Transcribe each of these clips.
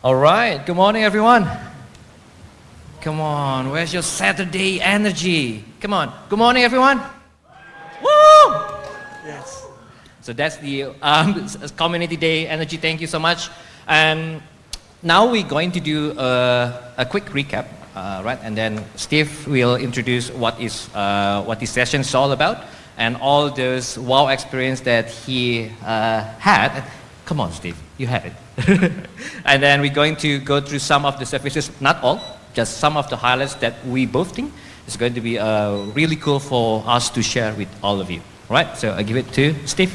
All right, good morning, everyone. Come on, where's your Saturday energy? Come on, good morning, everyone. Woo! Yes. So that's the um, Community Day energy. Thank you so much. And now we're going to do a, a quick recap, uh, right? And then Steve will introduce what is uh, what this session is all about and all those wow experience that he uh, had. Come on, Steve, you have it. and then we're going to go through some of the services, not all, just some of the highlights that we both think is going to be uh, really cool for us to share with all of you. All right, so I give it to Steve.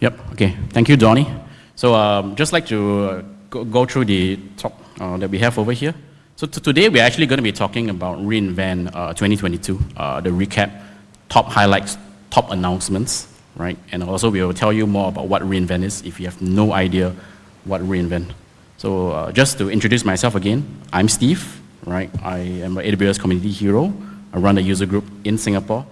Yep, okay. Thank you, Donnie. So um, just like to uh, go, go, through the talk uh, that we have over here. So today we're actually going to be talking about reInvent uh, 2022, uh, the recap, top highlights, top announcements, right? And also we will tell you more about what reInvent is if you have no idea what reInvent. So uh, just to introduce myself again, I'm Steve, right? I am an AWS community hero. I run a user group in Singapore.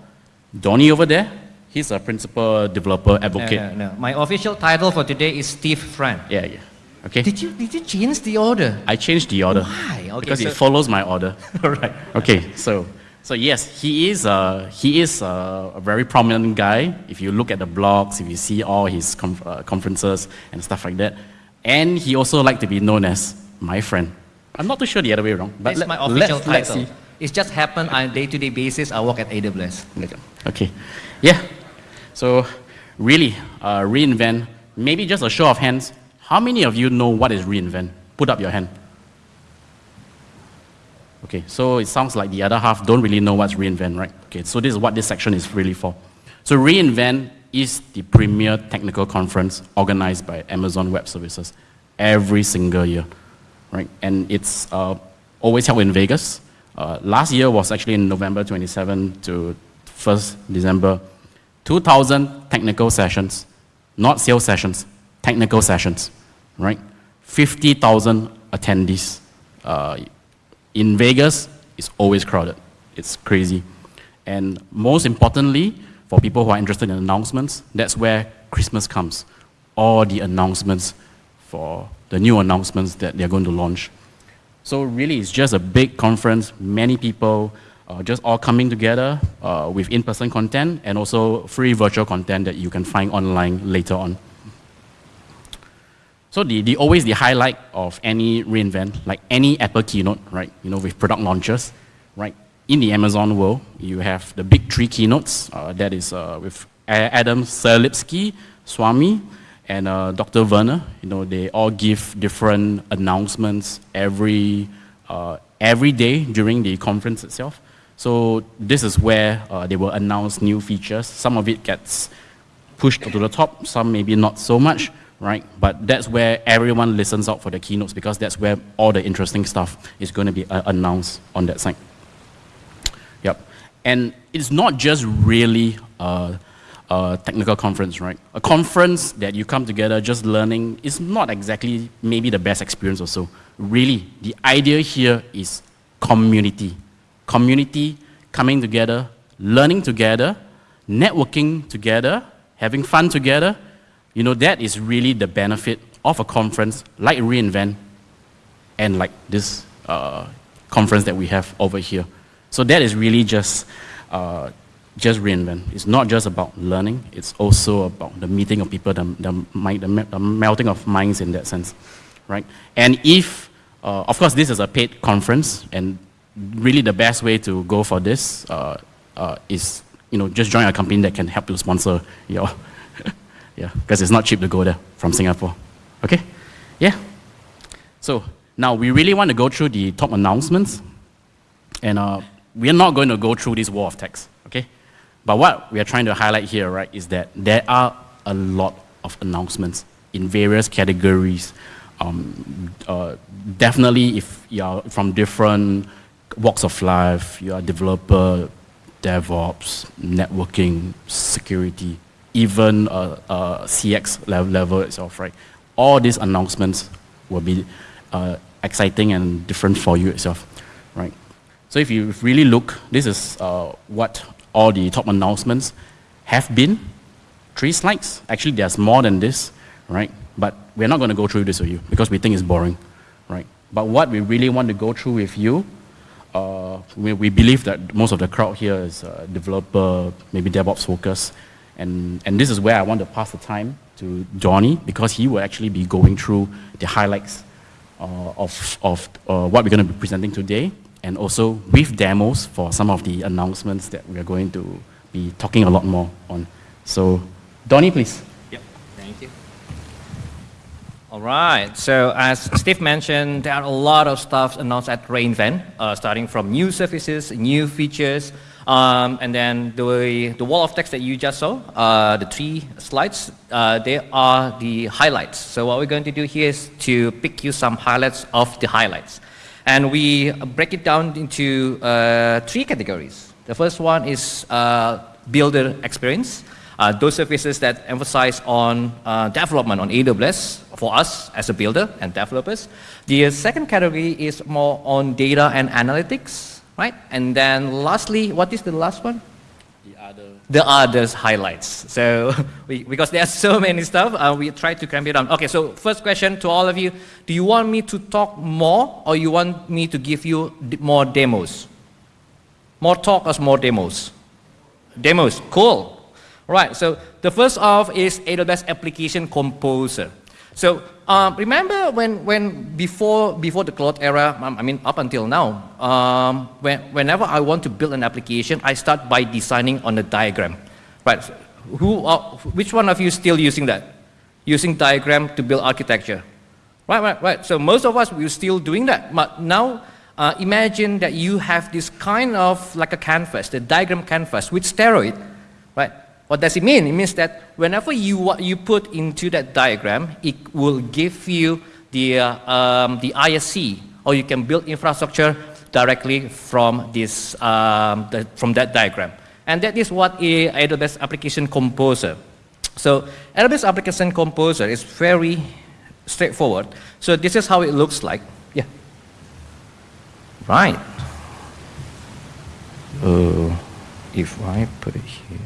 Donnie over there, He's a principal developer advocate. No, no, no. My official title for today is Steve Friend. Yeah, yeah. Okay. Did you did you change the order? I changed the order. Why? Okay, because so it follows my order. All right. Okay, so so yes, he is a, he is a, a, very prominent guy. If you look at the blogs, if you see all his conf uh, conferences and stuff like that, and he also like to be known as my friend. I'm not too sure the other way around, but it's let, my official let's, title. Let's see. It's just happened on a day-to-day -day basis. I work at AWS. Okay, yeah. So really, uh, reInvent, maybe just a show of hands, how many of you know what is reInvent? Put up your hand. Okay, so it sounds like the other half don't really know what's reInvent, right? Okay, so this is what this section is really for. So reInvent is the premier technical conference organized by Amazon Web Services every single year, right? And it's uh, always held in Vegas. Uh, last year was actually in November 27 to 1st December 2,000 technical sessions, not sales sessions, technical sessions, right? 50,000 attendees. Uh, in Vegas, it's always crowded. It's crazy. And most importantly, for people who are interested in announcements, that's where Christmas comes. All the announcements for the new announcements that they're going to launch. So really, it's just a big conference, many people, uh, just all coming together uh, with in-person content and also free virtual content that you can find online later on. So the, the always the highlight of any reInvent, like any Apple keynote, right? You know, with product launches, right? In the Amazon world, you have the big three keynotes. Uh, that is uh, with Adam Selipsky, Swami, and uh, Dr. Werner. You know, they all give different announcements every uh, every day during the conference itself. So this is where uh, they will announce new features. Some of it gets pushed to the top, some maybe not so much, right? But that's where everyone listens out for the keynotes because that's where all the interesting stuff is going to be uh, announced on that site. Yep. And it's not just really a, a technical conference, right? A conference that you come together just learning is not exactly maybe the best experience also. Really, the idea here is community community coming together, learning together, networking together, having fun together, you know, that is really the benefit of a conference like reInvent and like this uh, conference that we have over here. So that is really just, uh, just reInvent. It's not just about learning, it's also about the meeting of people, the, the, the, the melting of minds in that sense, right? And if, uh, of course, this is a paid conference, and really the best way to go for this uh, uh, is, you know, just join a company that can help you sponsor your, yeah, because it's not cheap to go there from Singapore. Okay? Yeah. So now we really want to go through the top announcements, and uh, we are not going to go through this wall of text. Okay? But what we are trying to highlight here, right, is that there are a lot of announcements in various categories. Um, uh, definitely, if you are from different walks of life, you are developer, DevOps, networking, security, even CX level, level itself, right? All these announcements will be uh, exciting and different for you itself, right? So if you really look, this is uh, what all the top announcements have been. Three slides. Actually, there's more than this, right? but we're not going to go through this with you because we think it's boring, right? But what we really want to go through with you, uh, we, we believe that most of the crowd here is uh, developer, maybe DevOps focus, and, and this is where I want to pass the time to Johnny because he will actually be going through the highlights uh, of, of uh, what we're going to be presenting today and also with demos for some of the announcements that we're going to be talking a lot more on. So, Donnie, please. Yep, thank you. All right, so as Steve mentioned, there are a lot of stuff announced at reInvent, uh, starting from new services, new features, um, and then the, the wall of text that you just saw, uh, the three slides, uh, they are the highlights. So what we're going to do here is to pick you some highlights of the highlights. And we break it down into uh, three categories. The first one is uh, builder experience. Uh, those services that emphasize on uh, development on AWS for us as a builder and developers. The second category is more on data and analytics right? And then lastly, what is the last one? The other. The others highlights. So we, because there are so many stuff, uh, we try to cram it down. Okay, so first question to all of you, do you want me to talk more or you want me to give you more demos? More talk or more demos? Demos, cool. All right, so the first of is AWS Application Composer. So um, remember when, when before, before the cloud era, um, I mean up until now, um, when, whenever I want to build an application, I start by designing on a diagram. Right? Who, uh, which one of you still using that? Using diagram to build architecture? Right, right, right. So most of us, we're still doing that. But now, uh, imagine that you have this kind of like a canvas, the diagram canvas with steroid, right? What does it mean? It means that whenever you, what you put into that diagram, it will give you the, uh, um, the ISC, or you can build infrastructure directly from, this, um, the, from that diagram. And that is what a AWS Application Composer. So AWS Application Composer is very straightforward. So this is how it looks like. Yeah. Right. Uh, if I put it here.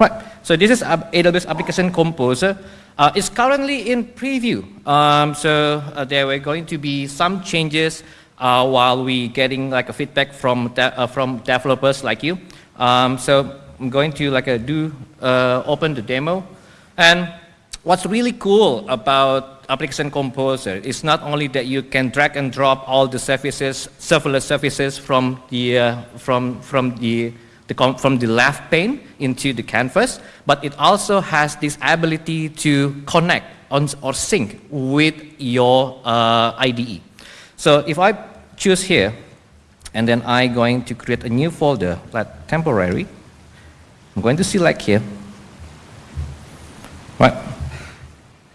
Right, so this is AWS Application Composer. Uh, it's currently in preview. Um, so uh, there were going to be some changes uh, while we getting like a feedback from de uh, from developers like you. Um, so I'm going to like a do uh, open the demo. And what's really cool about Application Composer is not only that you can drag and drop all the services, serverless services from the from from the the, from the left pane into the canvas, but it also has this ability to connect on, or sync with your uh, IDE. So if I choose here, and then I'm going to create a new folder, like temporary, I'm going to select here, right?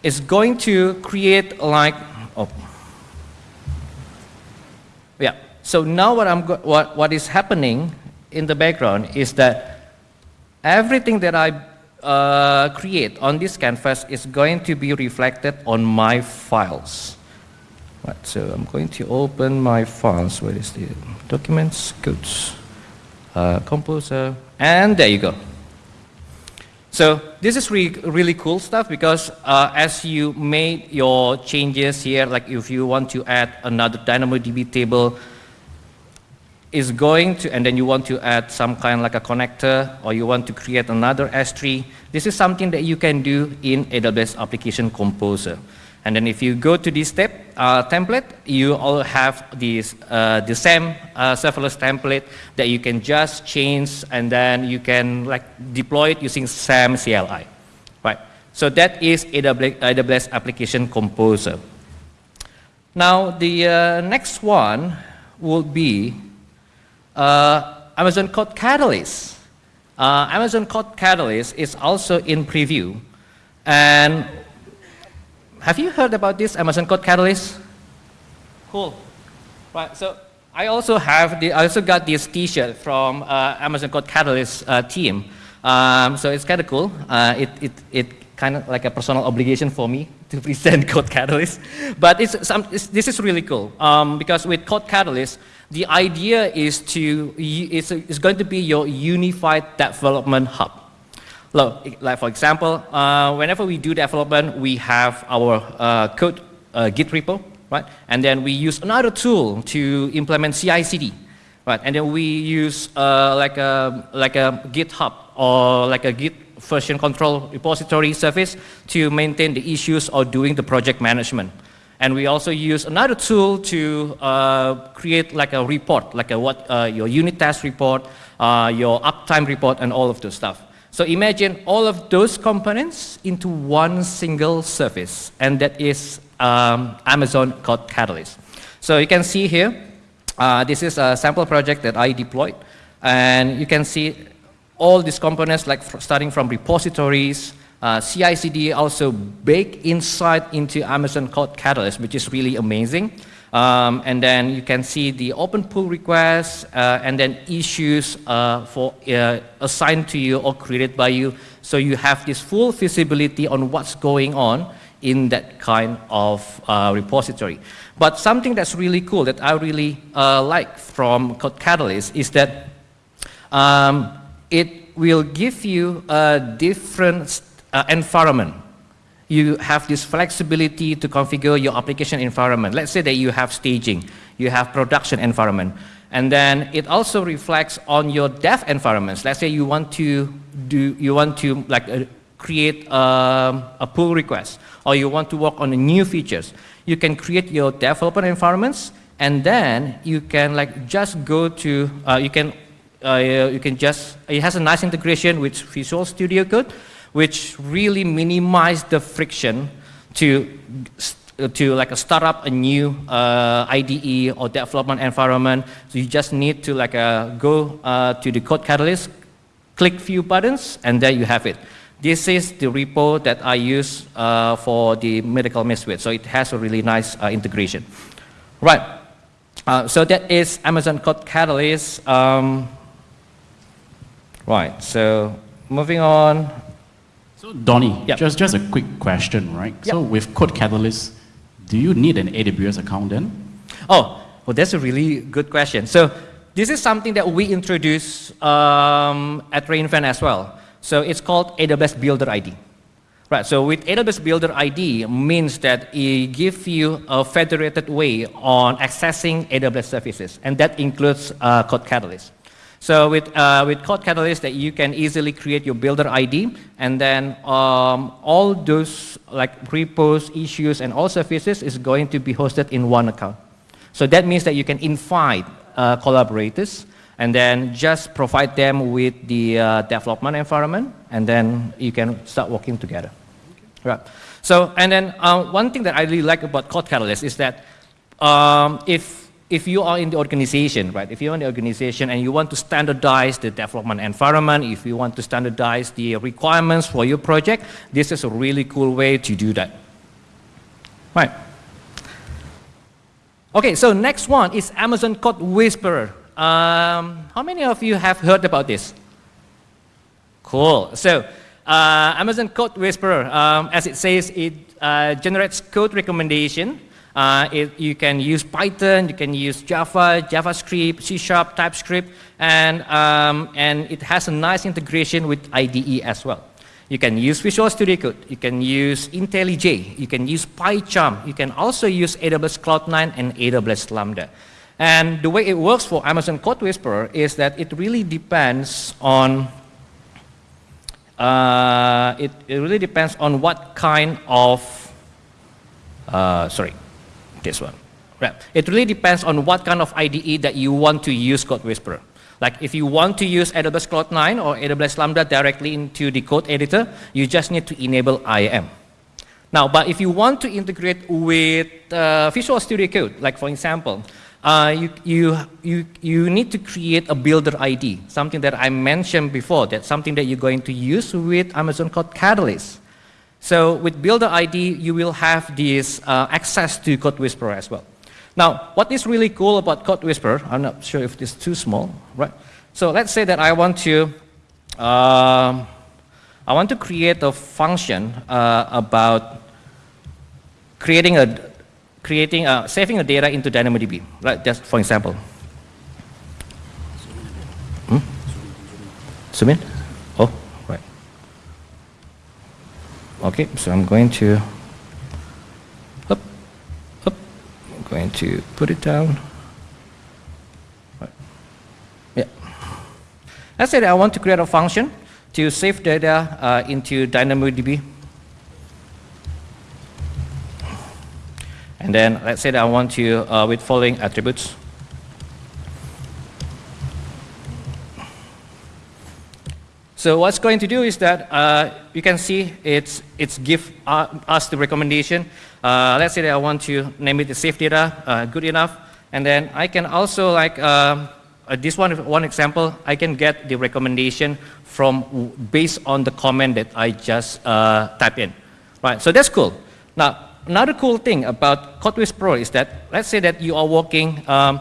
It's going to create like, oh, yeah. So now what, I'm what, what is happening in the background is that everything that I uh, create on this canvas is going to be reflected on my files. Right, so I'm going to open my files. Where is the documents? Goods, uh, composer, and there you go. So this is really, really cool stuff because uh, as you made your changes here, like if you want to add another DynamoDB table, is going to, and then you want to add some kind like a connector, or you want to create another S3, this is something that you can do in AWS Application Composer. And then if you go to this step uh, template, you all have this, uh, the same uh, serverless template that you can just change and then you can like deploy it using SAM CLI. Right. So that is AWS, Application Composer. Now the uh, next one will be uh, Amazon Code Catalyst. Uh, Amazon Code Catalyst is also in preview. And have you heard about this Amazon Code Catalyst? Cool. Right, so I also have the, I also got this t-shirt from uh, Amazon Code Catalyst uh, team. Um, so it's kind of cool. Uh, it, it, it kind of like a personal obligation for me to present Code Catalyst. But it's, some, it's, this is really cool um, because with Code Catalyst, the idea is to, it's, going to be your unified development hub. Look, like for example, uh, whenever we do development, we have our uh, code uh, Git repo, right? And then we use another tool to implement CI/CD, right? And then we use uh, like a like a GitHub or like a Git version control repository service to maintain the issues or doing the project management. And we also use another tool to uh, create like a report, like a what uh, your unit test report, uh, your uptime report, and all of those stuff. So imagine all of those components into one single service, and that is um, Amazon Code Catalyst. So you can see here, uh, this is a sample project that I deployed, and you can see all these components, like starting from repositories, uh, CI/CD also baked inside into Amazon Code Catalyst, which is really amazing. Um, and then you can see the open pull requests uh, and then issues uh, for uh, assigned to you or created by you. So you have this full visibility on what's going on in that kind of uh, repository. But something that's really cool that I really uh, like from Code Catalyst is that um, it will give you a different uh, environment. You have this flexibility to configure your application environment. Let's say that you have staging, you have production environment, and then it also reflects on your dev environments. Let's say you want to do, you want to like uh, create um, a pull request, or you want to work on new features. You can create your development environments, and then you can like just go to, uh, you can uh, you can just, it has a nice integration with Visual Studio Code, which really minimize the friction to, to like a start up a new uh, IDE or development environment. So you just need to like uh, go uh, to the code catalyst, click few buttons, and there you have it. This is the repo that I use uh, for the medical misfit. So it has a really nice uh, integration. Right. Uh, so that is Amazon Code Catalyst. Um, Right, so moving on. So Donnie, yep. just, just a quick question, right? Yep. So with Code Catalyst, do you need an AWS account then? Oh, well that's a really good question. So this is something that we introduced um, at reInvent as well. So it's called AWS Builder ID. Right, so with AWS Builder ID means that it gives you a federated way on accessing AWS services, and that includes uh, Code Catalyst. So with, uh, with Code Catalyst, that you can easily create your builder ID, and then um, all those like repos, issues, and all services is going to be hosted in one account. So that means that you can invite uh, collaborators, and then just provide them with the uh, development environment, and then you can start working together. Okay. Right. So, and then uh, one thing that I really like about Code Catalyst is that um, if if you are in the organization, right, if you're in the organization and you want to standardize the development environment, if you want to standardize the requirements for your project, this is a really cool way to do that. Right. Okay, so next one is Amazon Code Whisperer. Um, how many of you have heard about this? Cool. So, uh, Amazon Code Whisperer, um, as it says, it uh, generates code recommendation uh, it, you can use Python, you can use Java, JavaScript, C Sharp, TypeScript, and, um, and it has a nice integration with IDE as well. You can use Visual Studio Code, you can use IntelliJ, you can use PyCharm, you can also use AWS Cloud9 and AWS Lambda. And the way it works for Amazon Code Whisperer is that it really depends on uh, it, it really depends on what kind of uh, sorry this one. Right. It really depends on what kind of IDE that you want to use Code Whisperer. Like if you want to use AWS Cloud9 or AWS Lambda directly into the code editor, you just need to enable IAM. Now, but if you want to integrate with uh, Visual Studio Code, like for example, uh, you, you, you, you need to create a builder ID, something that I mentioned before, that's something that you're going to use with Amazon Code Catalyst. So with Builder ID, you will have this uh, access to Code Whisperer as well. Now, what is really cool about Code Whisperer, I'm not sure if this is too small, right? So let's say that I want to, uh, I want to create a function uh, about creating a, creating a, saving a data into DynamoDB, right? Just for example. Hmm? Zoom in? Oh, right. Okay, so I'm going to, up, up, I'm going to put it down. Right. Yeah. Let's say that I want to create a function to save data uh, into DynamoDB. And then let's say that I want to, uh, with following attributes. So what's going to do is that uh, you can see it's, it's give uh, us the recommendation. Uh, let's say that I want to name it the safe data, uh, good enough. And then I can also like, um, uh, this one, one example, I can get the recommendation from based on the comment that I just uh, type in. Right, so that's cool. Now, another cool thing about CodeWhisperer is that, let's say that you are working um,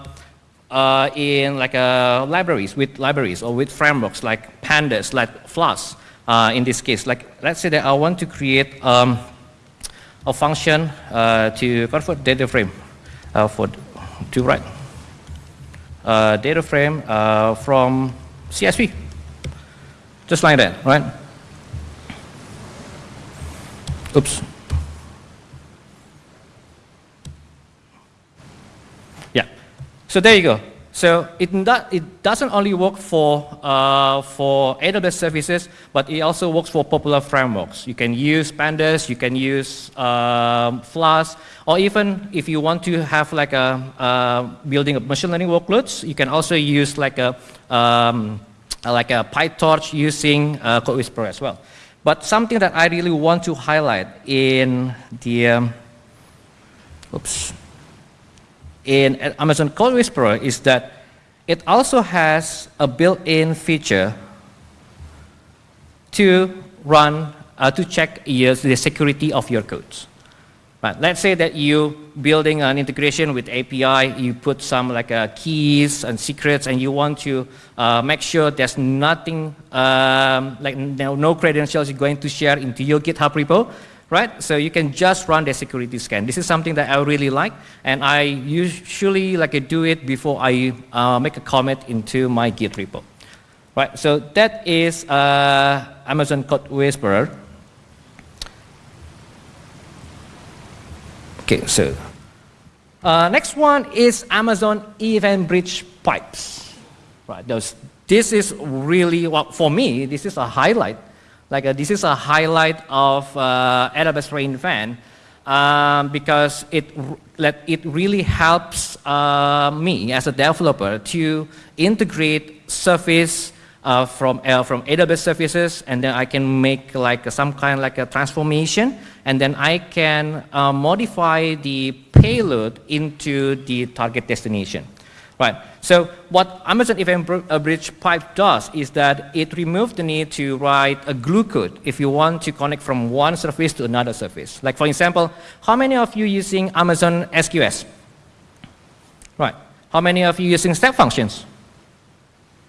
uh, in like uh, libraries, with libraries or with frameworks like pandas, like Flask uh, in this case. Like let's say that I want to create um, a function uh, to convert data frame uh, for to write uh, data frame from CSV, just like that, right? Oops. So there you go. So it, it doesn't only work for, uh, for AWS services, but it also works for popular frameworks. You can use Pandas, you can use um, Flask, or even if you want to have like a uh, building of machine learning workloads, you can also use like a, um, like a PyTorch using uh, CodeWhisperer as well. But something that I really want to highlight in the, um, oops, in Amazon CodeWhisperer is that it also has a built-in feature to run, uh, to check your, the security of your codes. But let's say that you building an integration with API, you put some like uh, keys and secrets, and you want to uh, make sure there's nothing, um, like no, no credentials you're going to share into your GitHub repo right? So you can just run the security scan. This is something that I really like, and I usually like do it before I uh, make a comment into my Git repo. Right, so that is uh, Amazon CodeWhisperer. Okay, so uh, next one is Amazon Event Bridge pipes. Right, those, this is really, well, for me, this is a highlight like uh, this is a highlight of uh, AWS reInvent um, because it, it really helps uh, me as a developer to integrate service uh, from, uh, from AWS services and then I can make like some kind of like a transformation and then I can uh, modify the payload into the target destination. Right. So what Amazon Event Bridge Pipe does is that it removes the need to write a glue code if you want to connect from one service to another service. Like for example, how many of you using Amazon SQS? Right. How many of you using step functions?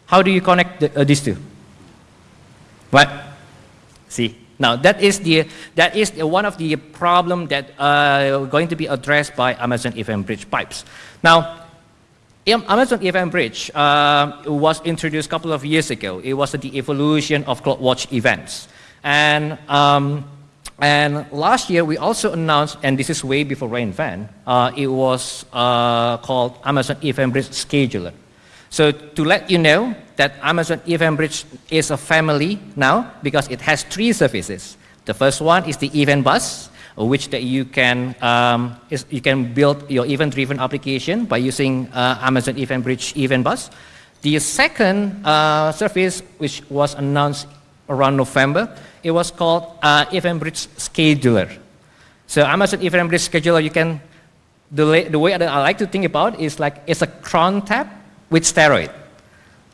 How do you connect the, uh, these two? What? See, now that is the that is the, one of the problem that uh, going to be addressed by Amazon Event Bridge pipes. Now Amazon Event Bridge uh, was introduced a couple of years ago. It was the evolution of CloudWatch events. And, um, and last year, we also announced, and this is way before reInvent, uh, it was uh, called Amazon Event Bridge Scheduler. So to let you know that Amazon Event Bridge is a family now because it has three services. The first one is the Event Bus, which that you can um, is, you can build your event-driven application by using uh, Amazon Event Bridge Event Bus. The second uh, service, which was announced around November, it was called uh, Event Bridge Scheduler. So Amazon Event Bridge Scheduler, you can the, the way that I like to think about is like it's a cron tab with steroid.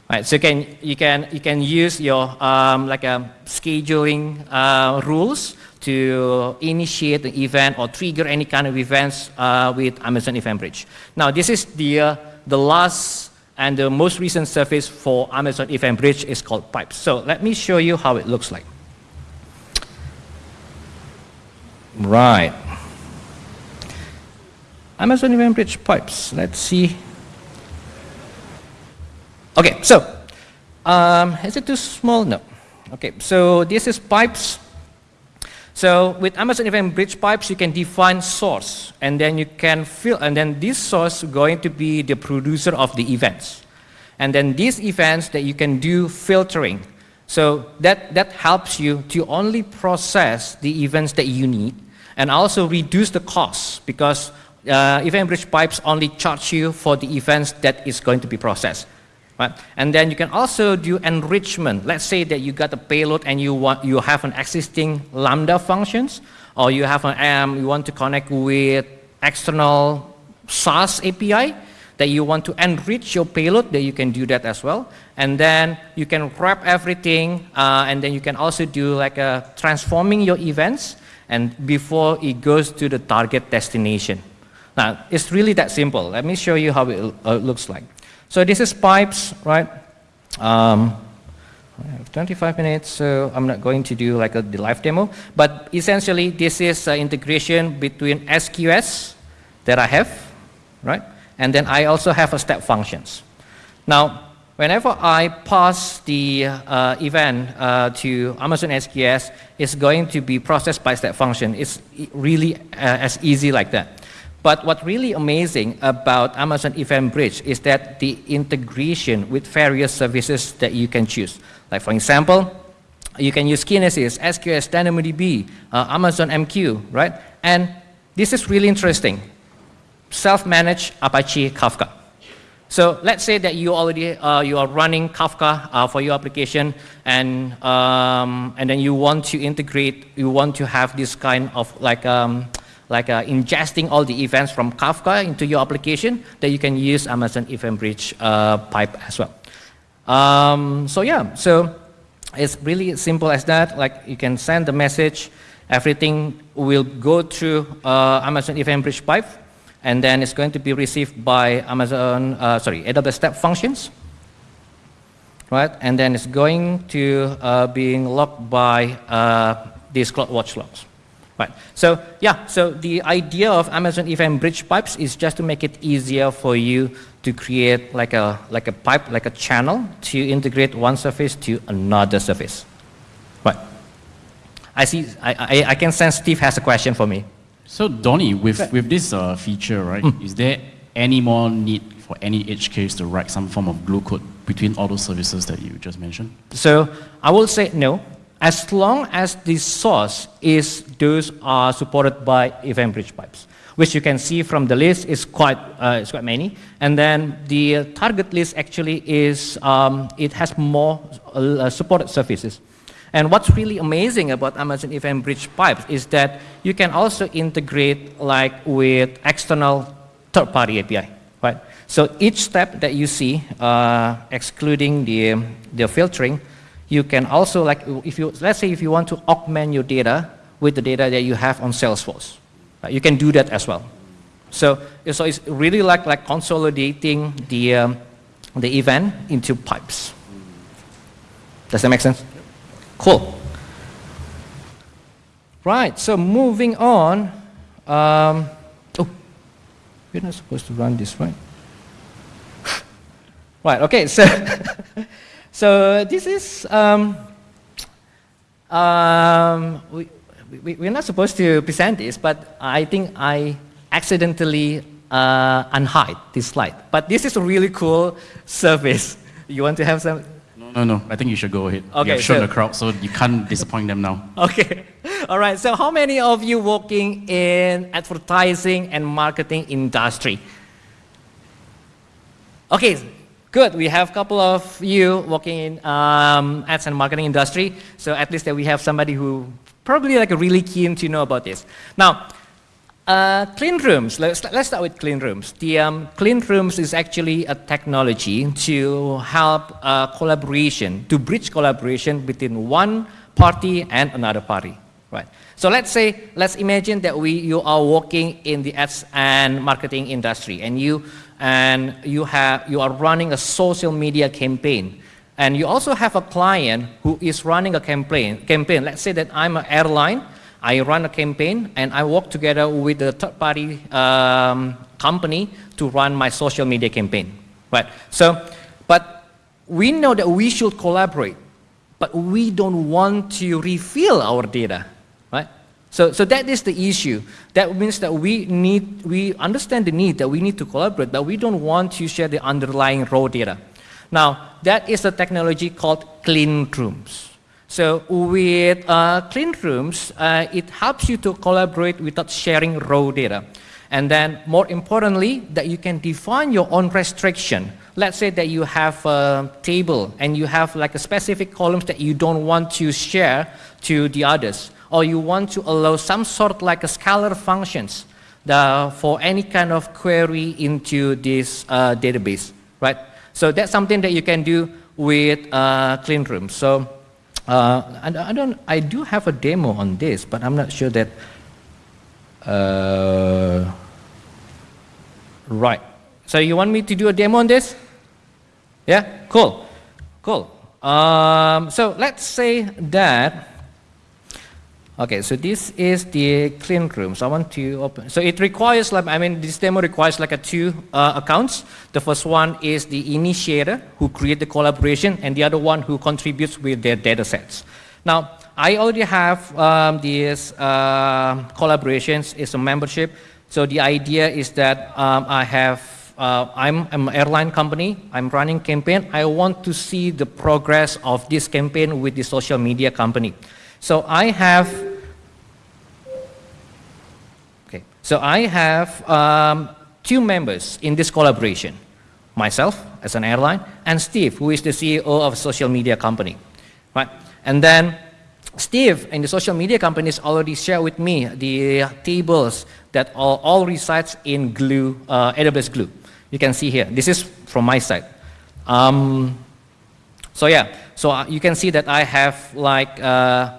Right, so you can you can you can use your um, like a um, scheduling uh, rules to initiate an event or trigger any kind of events uh, with Amazon Event Bridge. Now, this is the, uh, the last and the most recent service for Amazon Event Bridge is called Pipes. So let me show you how it looks like. Right. Amazon Event Bridge Pipes. Let's see. Okay, so um, is it too small? No. Okay, so this is Pipes So with Amazon Event Bridge Pipes, you can define source, and then you can fill, and then this source going to be the producer of the events. And then these events that you can do filtering. So that, that helps you to only process the events that you need, and also reduce the cost, because uh, Event Bridge Pipes only charge you for the events that is going to be processed. Right? And then you can also do enrichment. Let's say that you got a payload and you, want, you have an existing Lambda functions, or you, have an, um, you want to connect with external SaaS API, that you want to enrich your payload, that you can do that as well. And then you can wrap everything, uh, and then you can also do like a transforming your events and before it goes to the target destination. Now, it's really that simple. Let me show you how it uh, looks like. So this is pipes, right? Um, I have 25 minutes, so I'm not going to do like a, the live demo. But essentially, this is uh, integration between SQS that I have, right? And then I also have a step functions. Now, whenever I pass the uh, event uh, to Amazon SQS, it's going to be processed by step function. It's really uh, as easy like that. But what really amazing about Amazon Event Bridge is that the integration with various services that you can choose. Like for example, you can use Kinesis, SQS, DynamoDB, uh, Amazon MQ, right? And this is really interesting. Self-managed Apache Kafka. So let's say that you already uh, you are running Kafka uh, for your application, and um, and then you want to integrate, you want to have this kind of like um, like uh, ingesting all the events from Kafka into your application, that you can use Amazon Event Bridge uh, pipe as well. Um, so yeah, so it's really simple as that. Like you can send the message, everything will go through uh, Amazon Event Bridge pipe, and then it's going to be received by Amazon, uh, sorry, AWS Step Functions, right? And then it's going to uh, being logged by uh, these CloudWatch logs. Right. So yeah, so the idea of Amazon Event Bridge Pipes is just to make it easier for you to create like a, like a pipe, like a channel to integrate one service to another service. Right. I see, I, I, I can sense Steve has a question for me. So Donny, with, with this uh, feature, right, mm. is there any more need for any edge case to write some form of glue code between all those services that you just mentioned? So I will say no as long as the source is those are supported by event bridge pipes, which you can see from the list is quite, uh, it's quite many. And then the target list actually is, um, it has more uh, supported services. And what's really amazing about Amazon Event Bridge Pipes is that you can also integrate like with external third-party API, right? So each step that you see, uh, excluding the, the filtering, you can also, like, if you, let's say if you want to augment your data with the data that you have on Salesforce, right? you can do that as well. So, so it's really like, like consolidating the, um, the event into pipes. Does that make sense? Cool. Right, so moving on. Um, oh, we're not supposed to run this, right? right, okay, so So this is, um, um, we, we, we're not supposed to present this, but I think I accidentally uh, unhide this slide. But this is a really cool service. You want to have some? No, no, no. I think you should go ahead. Okay, you have shown so, the crowd, so you can't disappoint them now. Okay. All right. So how many of you working in advertising and marketing industry? Okay, Good, we have a couple of you working in um, ads and marketing industry, so at least that we have somebody who probably like really keen to know about this. Now, uh, clean rooms, let's, let's start with clean rooms. The um, clean rooms is actually a technology to help uh, collaboration, to bridge collaboration between one party and another party, right? So let's say, let's imagine that we, you are working in the ads and marketing industry and you and you, have, you are running a social media campaign. And you also have a client who is running a campaign. campaign. Let's say that I'm an airline, I run a campaign, and I work together with a third-party um, company to run my social media campaign. Right? So, but we know that we should collaborate, but we don't want to reveal our data. So, so that is the issue. That means that we need, we understand the need that we need to collaborate, but we don't want to share the underlying raw data. Now, that is a technology called clean rooms. So with uh, clean rooms, uh, it helps you to collaborate without sharing raw data. And then more importantly, that you can define your own restriction. Let's say that you have a table and you have like a specific columns that you don't want to share to the others or you want to allow some sort like a scalar functions the, for any kind of query into this uh, database, right? So that's something that you can do with uh, clean room. So uh, I, I, don't, I do have a demo on this, but I'm not sure that, uh, right. So you want me to do a demo on this? Yeah, cool, cool. Um, so let's say that Okay, so this is the clean room. So I want to open. So it requires, like, I mean, this demo requires like a two uh, accounts. The first one is the initiator who create the collaboration, and the other one who contributes with their data sets. Now, I already have um, these uh, collaborations. It's a membership. So the idea is that um, I have uh, I'm, I'm, an airline company, I'm running campaign, I want to see the progress of this campaign with the social media company. So I have So I have um, two members in this collaboration. Myself, as an airline, and Steve, who is the CEO of a social media company. Right? And then Steve in the social media companies already shared with me the tables that all, all resides in Glue, uh, AWS Glue. You can see here. This is from my side. Um, so yeah, so uh, you can see that I have like uh,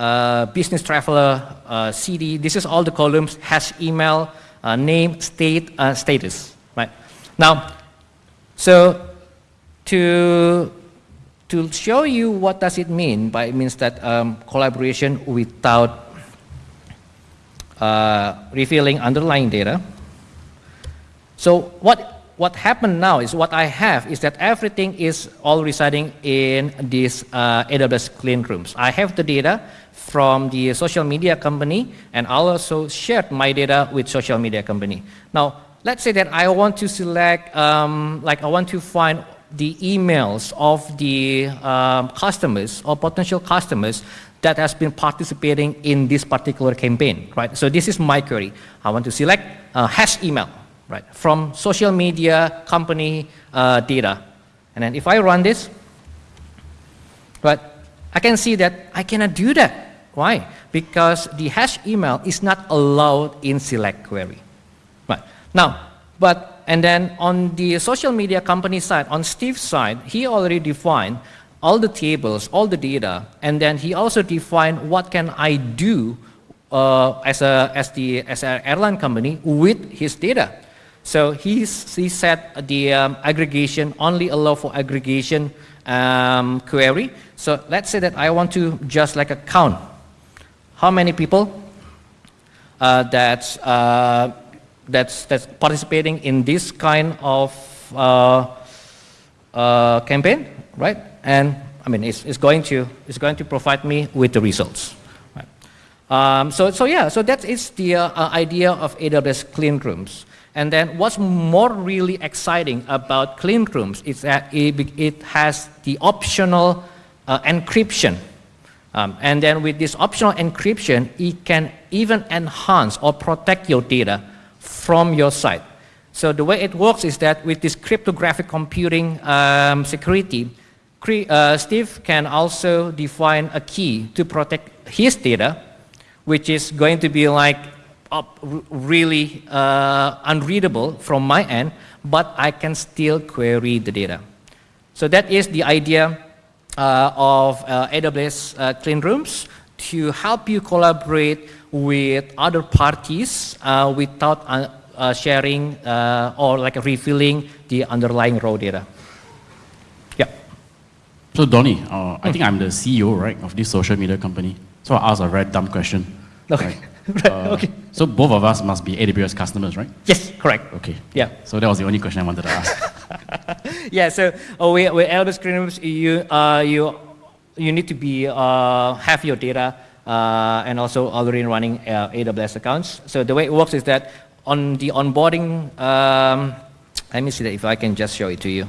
uh, business traveler, uh, CD. This is all the columns, hash email, uh, name, state, uh, status, right? Now, so to, to show you what does it mean, by it means that um, collaboration without uh, revealing underlying data. So what, what happened now is what I have is that everything is all residing in these AWS clean rooms. I have the data, from the social media company and I'll also share my data with social media company. Now, let's say that I want to select, um, like I want to find the emails of the um, customers or potential customers that has been participating in this particular campaign, right? So this is my query. I want to select a hash email, right, from social media company uh, data. And then if I run this, right, I can see that I cannot do that why? Because the hash email is not allowed in select query. Right. Now, but, and then on the social media company side, on Steve's side, he already defined all the tables, all the data, and then he also defined what can I do uh, as, a, as, the, as an airline company with his data. So he's, he said the um, aggregation only allow for aggregation um, query. So let's say that I want to just like a count how many people uh, that's, uh, that's, that's participating in this kind of uh, uh, campaign, right? And I mean, it's, it's, going to, it's going to provide me with the results. Um, so, so yeah, so that is the uh, idea of AWS clean rooms. And then what's more really exciting about clean rooms is that it, it has the optional uh, encryption um, and then with this optional encryption, it can even enhance or protect your data from your site. So the way it works is that with this cryptographic computing um, security, uh, Steve can also define a key to protect his data, which is going to be like really uh, unreadable from my end, but I can still query the data. So that is the idea uh, of uh, AWS uh, clean rooms to help you collaborate with other parties without sharing or like refilling the underlying raw data. Yeah. So Donny, uh, I think I'm the CEO, right, of this social media company. So I ask a very dumb question. Okay. Right? right. Uh, okay. So both of us must be AWS customers, right? Yes, correct. Okay. Yeah. So that was the only question I wanted to ask. yeah, so uh, with, with AWS Clean Rooms, you, uh, you, you need to be, uh, have your data uh, and also already running uh, AWS accounts. So the way it works is that on the onboarding, um, let me see that if I can just show it to you.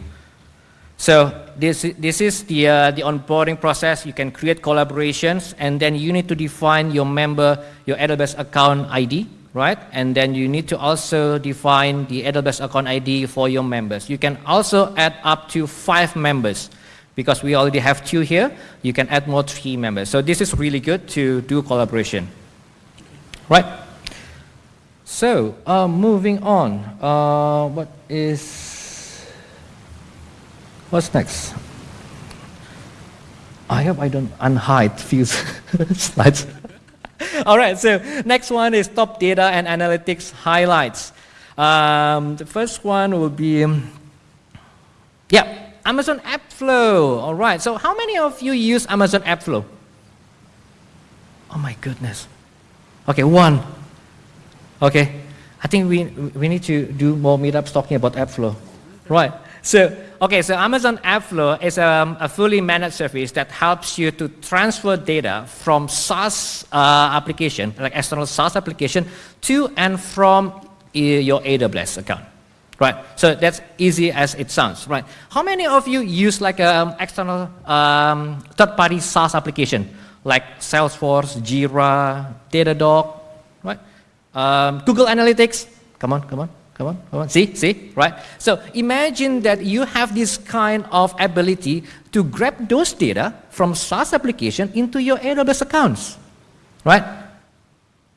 So this, this is the, uh, the onboarding process. You can create collaborations, and then you need to define your member, your AWS account ID, right? And then you need to also define the AWS account ID for your members. You can also add up to five members because we already have two here. You can add more three members. So this is really good to do collaboration, right? So uh, moving on, uh, what is What's next? I hope I don't unhide few slides. All right, so next one is top data and analytics highlights. Um, the first one will be, um, yeah, Amazon AppFlow. All right, so how many of you use Amazon AppFlow? Oh my goodness. Okay, one. Okay, I think we, we need to do more meetups talking about AppFlow. Right, so Okay, so Amazon AppFlow is um, a fully managed service that helps you to transfer data from SaaS uh, application, like external SaaS application, to and from your AWS account. Right, so that's easy as it sounds, right? How many of you use like an um, external um, third-party SaaS application, like Salesforce, Jira, Datadog, right? Um, Google Analytics, come on, come on. Come on, come on. See, see, right? So imagine that you have this kind of ability to grab those data from SaaS application into your AWS accounts, right?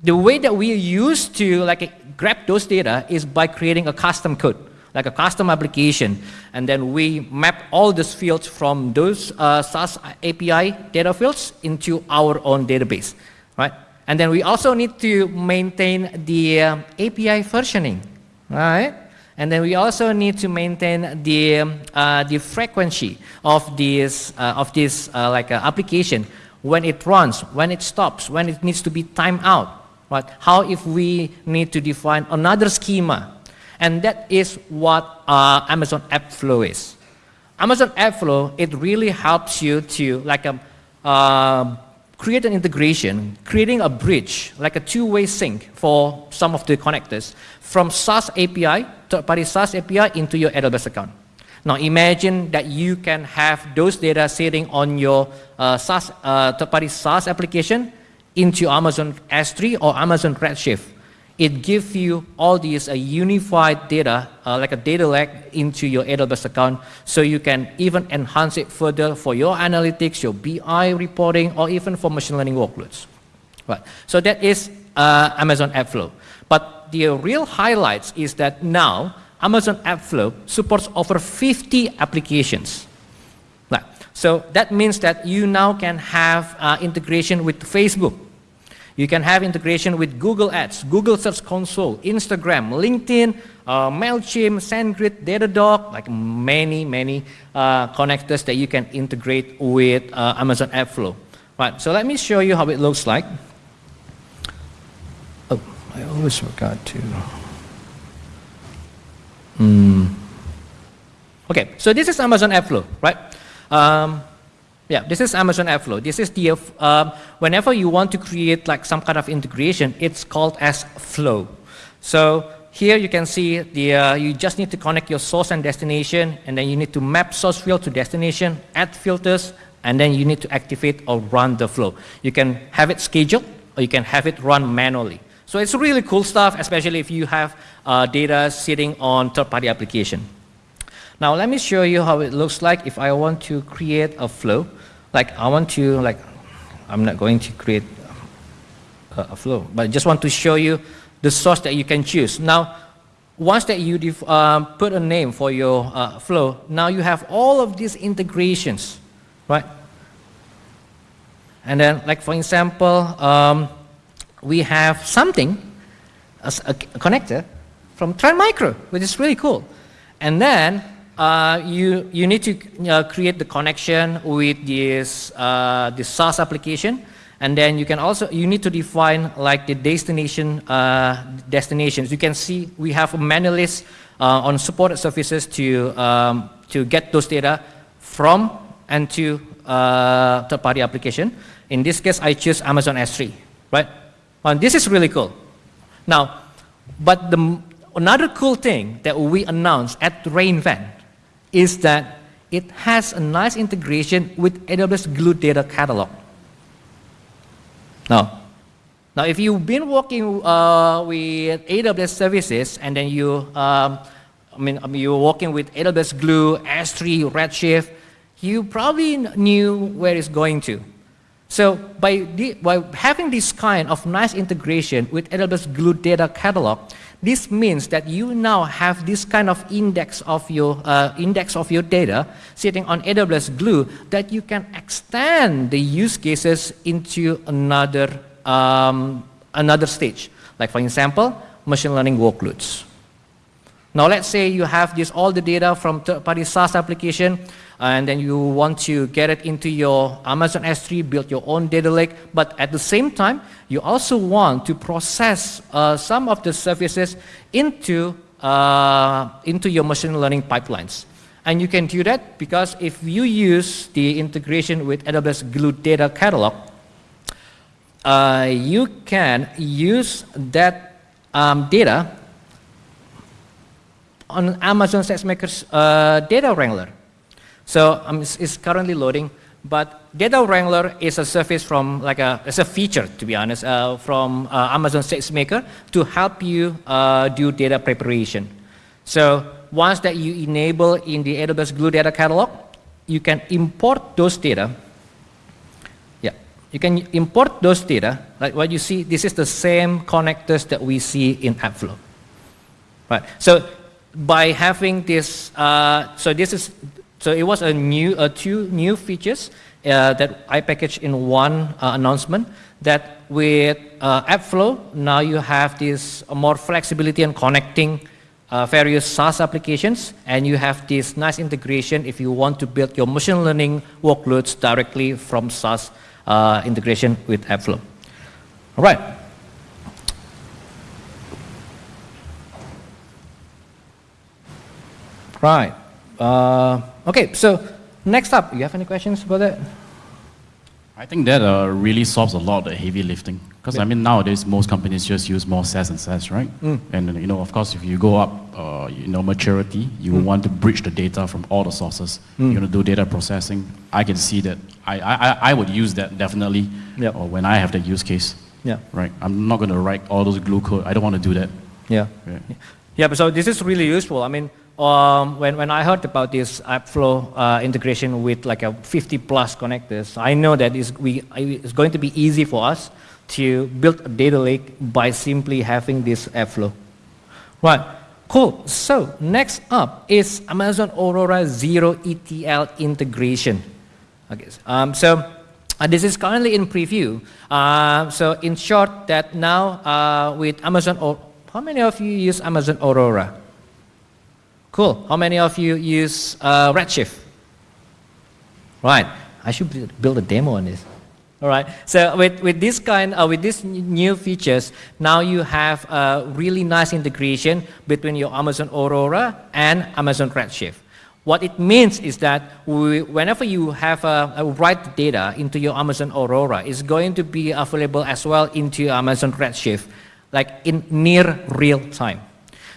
The way that we used to like grab those data is by creating a custom code, like a custom application, and then we map all those fields from those uh, SaaS API data fields into our own database, right? And then we also need to maintain the uh, API versioning right? And then we also need to maintain the, um, uh, the frequency of this, uh, of this uh, like uh, application when it runs, when it stops, when it needs to be timed out. Right? How if we need to define another schema? And that is what uh, Amazon AppFlow is. Amazon AppFlow, it really helps you to like a, uh, create an integration, creating a bridge, like a two-way sync for some of the connectors from SaaS API, third-party SaaS API into your AWS account. Now imagine that you can have those data sitting on your uh, SaaS, uh, third-party SaaS application into Amazon S3 or Amazon Redshift. It gives you all these uh, unified data, uh, like a data lake into your AWS account, so you can even enhance it further for your analytics, your BI reporting, or even for machine learning workloads. Right. So that is uh, Amazon AppFlow. But the real highlights is that now Amazon AppFlow supports over 50 applications. Right. So that means that you now can have uh, integration with Facebook. You can have integration with Google Ads, Google Search Console, Instagram, LinkedIn, uh, MailChimp, SendGrid, Datadog, like many, many uh, connectors that you can integrate with uh, Amazon AppFlow. Right, so let me show you how it looks like. I always forgot to. Mm. Okay, so this is Amazon AppFlow, right? Um, yeah, this is Amazon AppFlow. This is the, uh, whenever you want to create like some kind of integration, it's called as flow. So here you can see the, uh, you just need to connect your source and destination, and then you need to map source field to destination, add filters, and then you need to activate or run the flow. You can have it scheduled, or you can have it run manually. So it's really cool stuff, especially if you have uh, data sitting on third-party application. Now let me show you how it looks like if I want to create a flow. Like I want to, like, I'm not going to create a, a flow, but I just want to show you the source that you can choose. Now, once that you um, put a name for your uh, flow, now you have all of these integrations, right? And then, like for example, um, we have something, a, a connector from Trend Micro, which is really cool. And then uh, you, you need to uh, create the connection with this, uh, this SaaS application. And then you can also, you need to define like the destination, uh, destinations. You can see we have a menu list uh, on supported services to, um, to get those data from and to uh, third-party application. In this case, I choose Amazon S3, right? And this is really cool. Now, but the, another cool thing that we announced at reInvent is that it has a nice integration with AWS Glue Data Catalog. Now, now if you've been working uh, with AWS services and then you, um, I mean, I mean, you're working with AWS Glue, S3, Redshift, you probably knew where it's going to. So by, the, by having this kind of nice integration with AWS Glue Data Catalog, this means that you now have this kind of index of your, uh, index of your data sitting on AWS Glue that you can extend the use cases into another, um, another stage. Like for example, machine learning workloads. Now let's say you have this all the data from third-party SaaS application and then you want to get it into your Amazon S3, build your own data lake, but at the same time, you also want to process uh, some of the services into, uh, into your machine learning pipelines. And you can do that because if you use the integration with AWS Glue Data Catalog, uh, you can use that um, data on Amazon SageMaker's uh, data wrangler. So um, it's, it's, currently loading, but Data Wrangler is a service from, like a, it's a feature, to be honest, uh, from uh, Amazon SageMaker to help you uh, do data preparation. So once that you enable in the AWS Glue Data Catalog, you can import those data. Yeah, you can import those data. Like what you see, this is the same connectors that we see in AppFlow. Right. So by having this, uh, so this is so it was a new, uh, two new features uh, that I packaged in one uh, announcement that with uh, AppFlow, now you have this more flexibility in connecting uh, various SaaS applications, and you have this nice integration if you want to build your machine learning workloads directly from SaaS uh, integration with AppFlow. All right. Right. Uh, okay, so next up, you have any questions about that? I think that uh, really solves a lot of the heavy lifting. Because yeah. I mean, nowadays most companies just use more SaaS and SaaS, right? Mm. And you know, of course, if you go up, uh, you know, maturity, you mm. want to bridge the data from all the sources. Mm. You want to do data processing. I can see that. I, I, I would use that definitely. Yep. Or when I have the use case. Yeah. Right. I'm not going to write all those glue code. I don't want to do that. Yeah. Yeah. yeah. But so this is really useful. I mean, um, when, when I heard about this AppFlow uh, integration with like a 50 plus connectors, I know that it's, we, it's going to be easy for us to build a data lake by simply having this AppFlow. Right, cool. So next up is Amazon Aurora Zero ETL integration. Okay, um, so uh, this is currently in preview. Uh, so in short, that now uh, with Amazon, how many of you use Amazon Aurora? Cool. How many of you use uh, Redshift? Right. I should build a demo on this. All right. So with, with this kind, uh, with these new features, now you have a really nice integration between your Amazon Aurora and Amazon Redshift. What it means is that we, whenever you have a, a write data into your Amazon Aurora, it's going to be available as well into Amazon Redshift, like in near real time.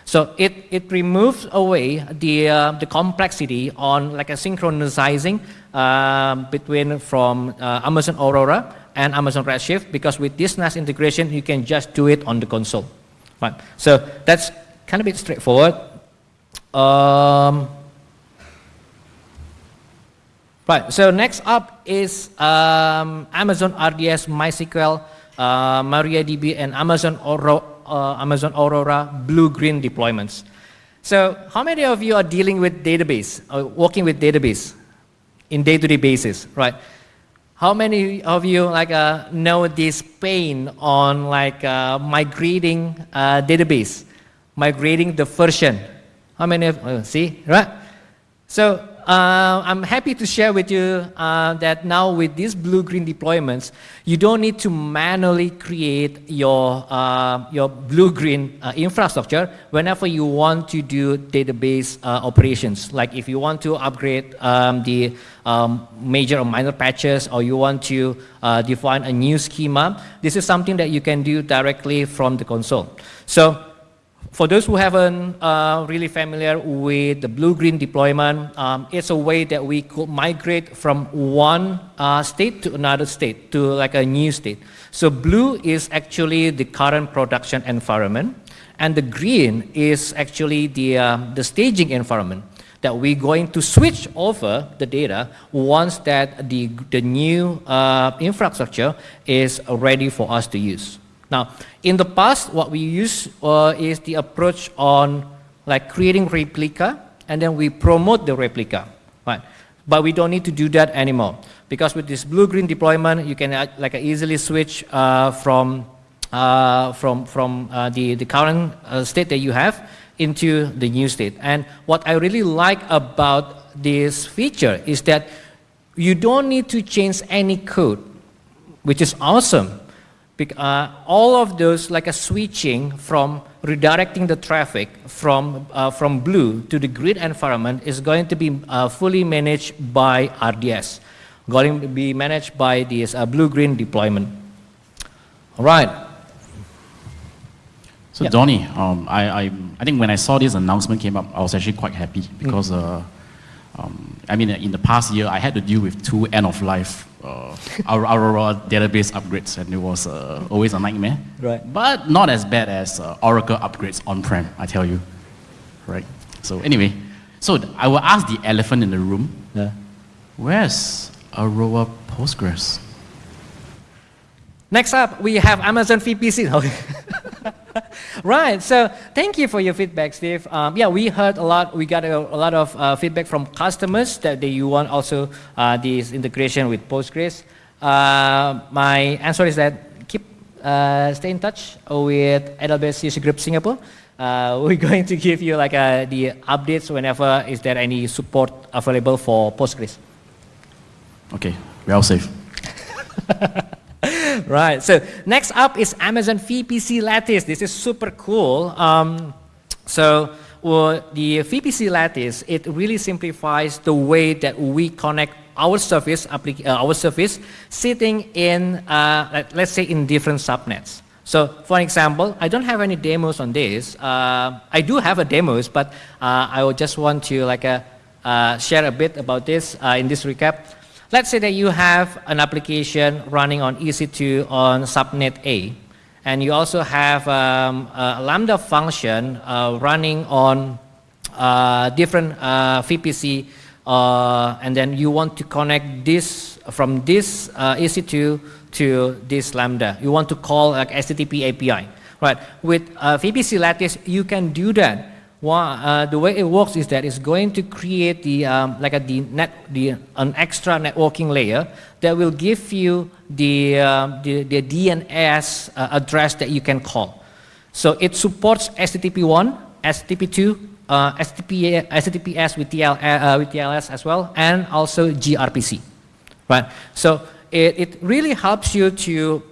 So it, it removes away the, uh, the complexity on like a synchronizing uh, between from uh, Amazon Aurora and Amazon Redshift because with this NAS integration, you can just do it on the console. Right. So that's kind of bit straightforward. Um, right. So next up is um, Amazon RDS MySQL, uh, MariaDB, and Amazon Aurora uh, Amazon Aurora blue-green deployments. So how many of you are dealing with database, or working with database in day-to-day -day basis, right? How many of you like uh, know this pain on like uh, migrating uh, database, migrating the version? How many of, uh, see, right? So uh, I'm happy to share with you uh, that now with these blue-green deployments, you don't need to manually create your, uh, your blue-green uh, infrastructure whenever you want to do database uh, operations. Like if you want to upgrade um, the um, major or minor patches or you want to uh, define a new schema, this is something that you can do directly from the console. So for those who haven't uh, really familiar with the blue-green deployment, um, it's a way that we could migrate from one uh, state to another state, to like a new state. So blue is actually the current production environment, and the green is actually the, uh, the staging environment that we're going to switch over the data once that the, the new uh, infrastructure is ready for us to use. Now, in the past, what we use uh, is the approach on like creating replica, and then we promote the replica, right? But we don't need to do that anymore because with this blue-green deployment, you can uh, like easily switch uh, from uh, from from uh, the the current uh, state that you have into the new state. And what I really like about this feature is that you don't need to change any code, which is awesome uh, all of those like a switching from redirecting the traffic from, uh, from blue to the grid environment is going to be uh, fully managed by RDS, going to be managed by this uh, blue-green deployment. All right. So yeah. Donnie, um, I, I, I think when I saw this announcement came up, I was actually quite happy because mm. Um, I mean, in the past year, I had to deal with two end-of-life uh, Aurora database upgrades, and it was uh, always a nightmare. Right. But not as bad as uh, Oracle upgrades on-prem, I tell you. Right. So anyway, so I will ask the elephant in the room. Yeah. Where's Aurora Postgres? Next up, we have Amazon VPC. right. So thank you for your feedback, Steve. Um, yeah, we heard a lot. We got a, a lot of uh, feedback from customers that they you want also uh, this integration with Postgres. Uh, my answer is that keep uh, stay in touch with AWS User Group Singapore. Uh, we're going to give you like uh, the updates whenever is there any support available for Postgres. Okay, we're all safe. right. So next up is Amazon VPC Lattice. This is super cool. Um, so well, the VPC Lattice, it really simplifies the way that we connect our service, uh, our service sitting in, uh, let's say in different subnets. So for example, I don't have any demos on this. Uh, I do have a demos, but uh, I would just want to like uh, uh, share a bit about this in this recap. Let's say that you have an application running on EC2 on subnet A, and you also have um, a Lambda function uh, running on uh, different uh, VPC, uh, and then you want to connect this from this uh, EC2 to this Lambda. You want to call like HTTP API, right? With uh, VPC Lattice, you can do that one, uh, the way it works is that it's going to create the um, like a the net the an extra networking layer that will give you the uh, the, the DNS uh, address that you can call. So it supports HTTP1, HTTP2, uh, HTTP, HTTPS with, TL, uh, with TLS as well, and also gRPC. Right. So it, it really helps you to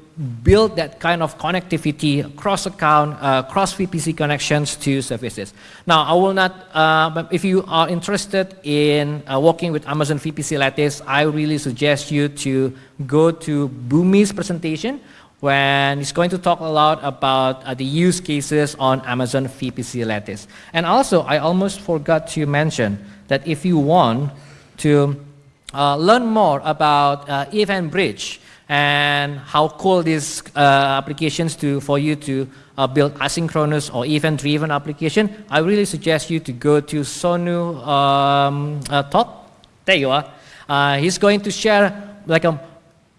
build that kind of connectivity, cross-account, uh, cross-VPC connections to services. Now, I will not, uh, if you are interested in uh, working with Amazon VPC Lattice, I really suggest you to go to Bumi's presentation when he's going to talk a lot about uh, the use cases on Amazon VPC Lattice. And also, I almost forgot to mention that if you want to uh, learn more about uh, EventBridge, and how cool these uh, applications to for you to uh, build asynchronous or event-driven application, I really suggest you to go to Sonu um, uh, talk. There you are. Uh, he's going to share like a,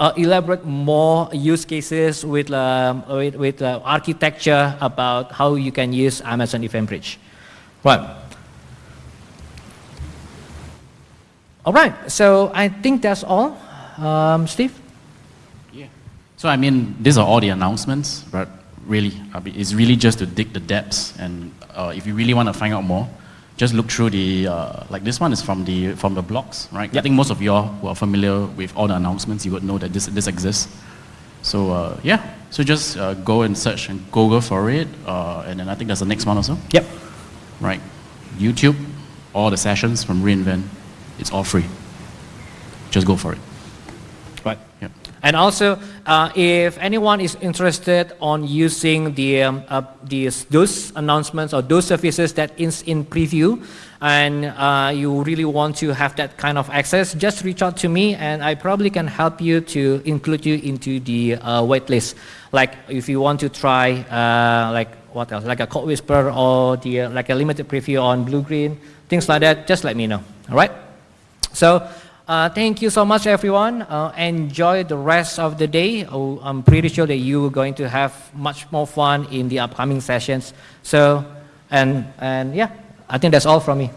uh, elaborate more use cases with, um, with, with uh, architecture about how you can use Amazon EventBridge. Right. All right, so I think that's all. Um, Steve? So I mean, these are all the announcements, but really, it's really just to dig the depths. And uh, if you really want to find out more, just look through the, uh, like this one is from the, from the blogs, right? I think most of you all who are familiar with all the announcements, you would know that this, this exists. So uh, yeah, so just uh, go and search and Google for it, uh, and then I think that's the next one also, Yep. right? YouTube, all the sessions from reInvent, it's all free. Just go for it. And also, uh, if anyone is interested on using the, um, uh, these, those announcements or those services that is in preview, and uh, you really want to have that kind of access, just reach out to me, and I probably can help you to include you into the uh, wait list. Like if you want to try, uh, like what else, like a CodeWhisperer or the uh, like a limited preview on Blue Green, things like that. Just let me know. All right. So uh, thank you so much, everyone. Uh, enjoy the rest of the day. Oh, I'm pretty sure that you are going to have much more fun in the upcoming sessions. So, and, and yeah, I think that's all from me.